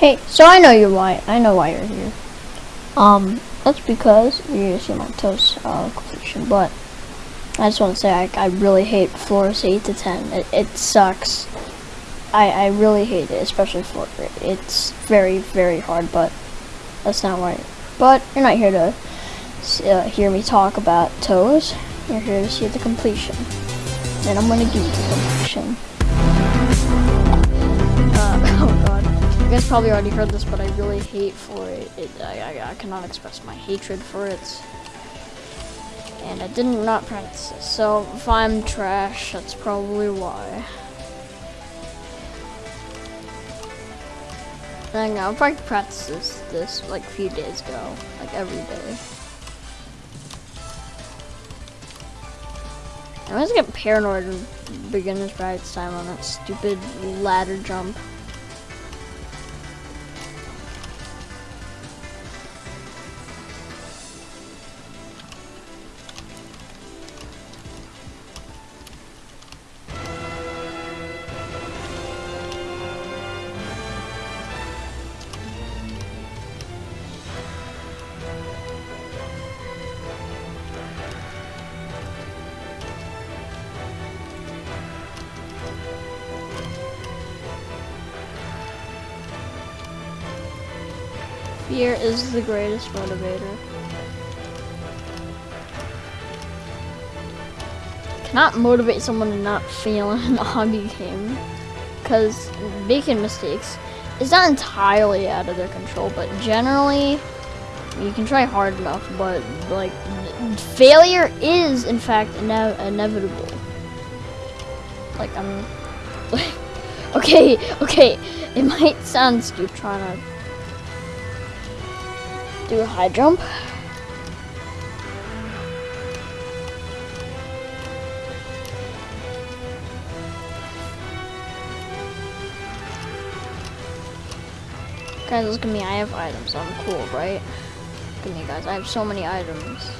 Hey, so I know you're why. I know why you're here. Um, that's because you're see my toast uh, completion. But I just want to say I, I really hate floors eight to ten. It, it sucks. I I really hate it, especially floor eight. It's very very hard, but that's not why. But you're not here to uh, hear me talk about toes. You're here to see the completion, and I'm gonna give you the completion. Guys probably already heard this, but I really hate for it. it I, I, I cannot express my hatred for it. And I did not practice this. So if I'm trash, that's probably why. Then I'll probably practice this, this like a few days ago, like every day. I always get paranoid when beginner's practice time on that stupid ladder jump. Fear is the greatest motivator. Cannot motivate someone to not fail in a hobby game. Because making mistakes is not entirely out of their control, but generally, you can try hard enough, but like, failure is in fact ine inevitable. Like, I'm, like, okay, okay, it might sound stupid trying to do a high jump. Guys, look at me, I have items, I'm cool, right? Look at me guys, I have so many items.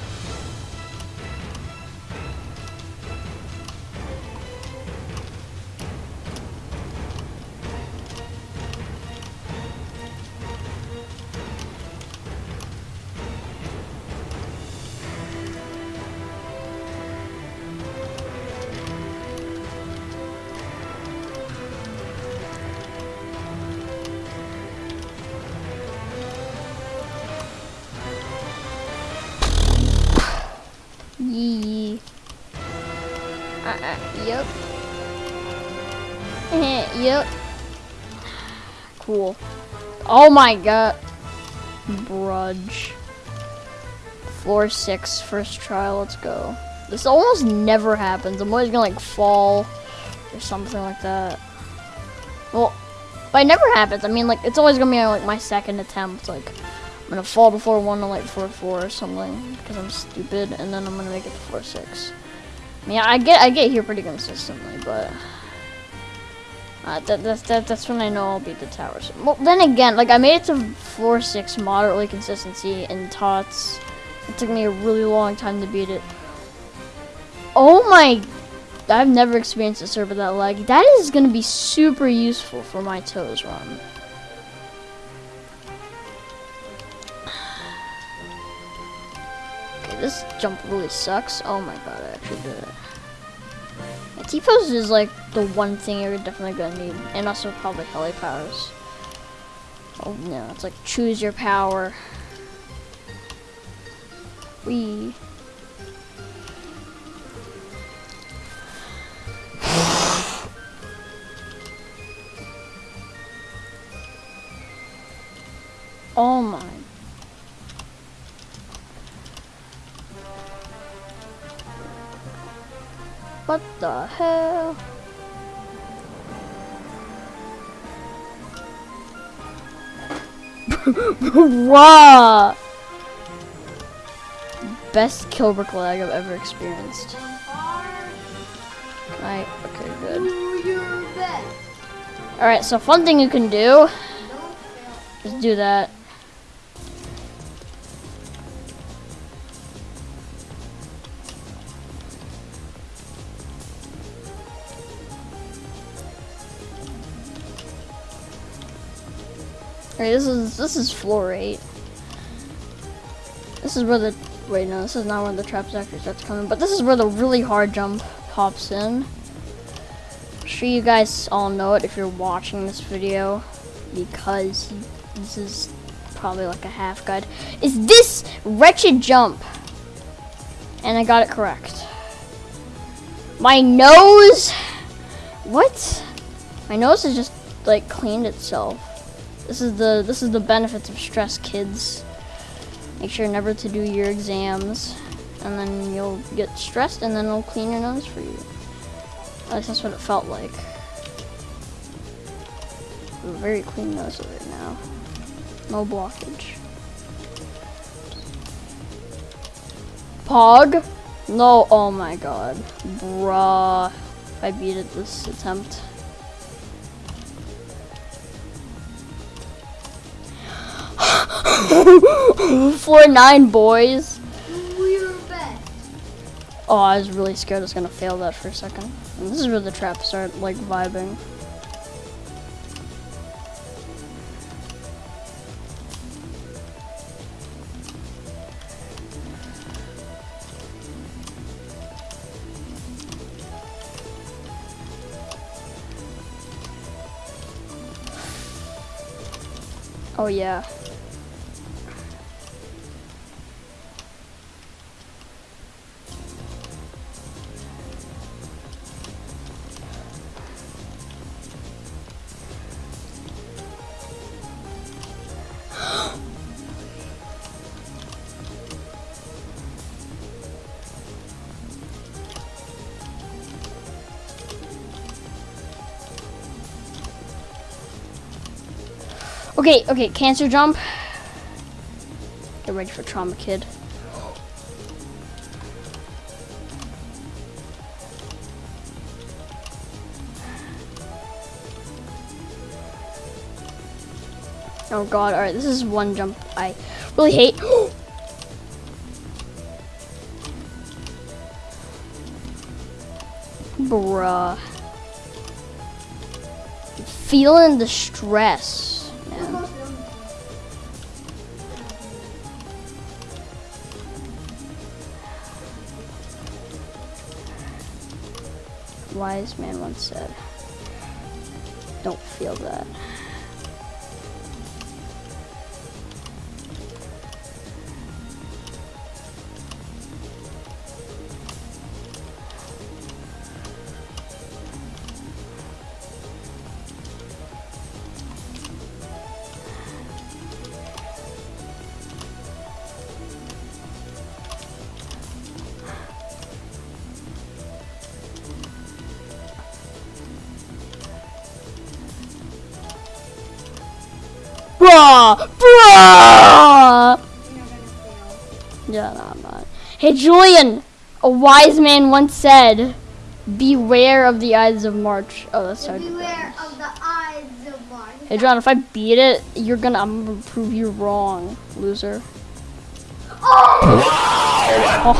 Uh, uh, yep. yep. Cool. Oh my god. Brudge. Floor six, first try, let's go. This almost never happens. I'm always gonna like fall or something like that. Well, but it never happens. I mean, like, it's always gonna be like my second attempt. Like, I'm gonna fall before one and like floor four or something because I'm stupid, and then I'm gonna make it to floor six. Mean, I get I get here pretty consistently, but uh, that, that's that, that's when I know I'll beat the towers. Well, then again, like I made it to floor six moderately consistency in tots. It took me a really long time to beat it. Oh my I've never experienced a server that laggy. That is going to be super useful for my toes run. This jump really sucks. Oh my god, I actually did it. Yeah, T-pose is like the one thing you're definitely to need. And also probably heli powers. Oh no, it's like choose your power. We. Oh my. What the hell? wow! Best kill brick lag I've ever experienced. Right, okay, good. Alright, so fun thing you can do is do that. Alright, this is this is floor eight. This is where the wait no, this is not where the trap sector starts coming, but this is where the really hard jump pops in. I'm sure you guys all know it if you're watching this video because this is probably like a half guide. Is this wretched jump? And I got it correct. My nose what? My nose has just like cleaned itself. This is the this is the benefits of stress, kids. Make sure never to do your exams, and then you'll get stressed, and then it'll clean your nose for you. At least that's what it felt like. Very clean nose right now. No blockage. Pog? No, oh my god. Bruh. I beat it this attempt. Four nine boys. Oh, I was really scared I was gonna fail that for a second. And this is where the traps start like vibing. Oh yeah. Okay, okay, cancer jump. Get ready for trauma, kid. Oh god, alright, this is one jump I really hate. Bruh. Feeling the stress. Wise man once said. Don't feel that. Bruh! Bruh! Yeah, no, I'm not. Hey, Julian! A wise man once said, Beware of the Ides of March. Oh, that's hard. Beware of the Ides of March. Hey, John, if I beat it, you're gonna, I'm gonna prove you wrong, loser. Oh! oh.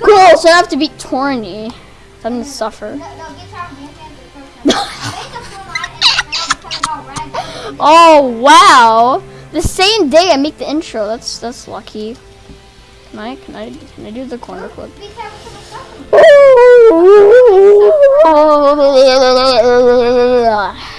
cool, so I have to beat Torny. I'm gonna suffer. oh wow! The same day I make the intro. That's that's lucky. Can I can I can I do the corner flip?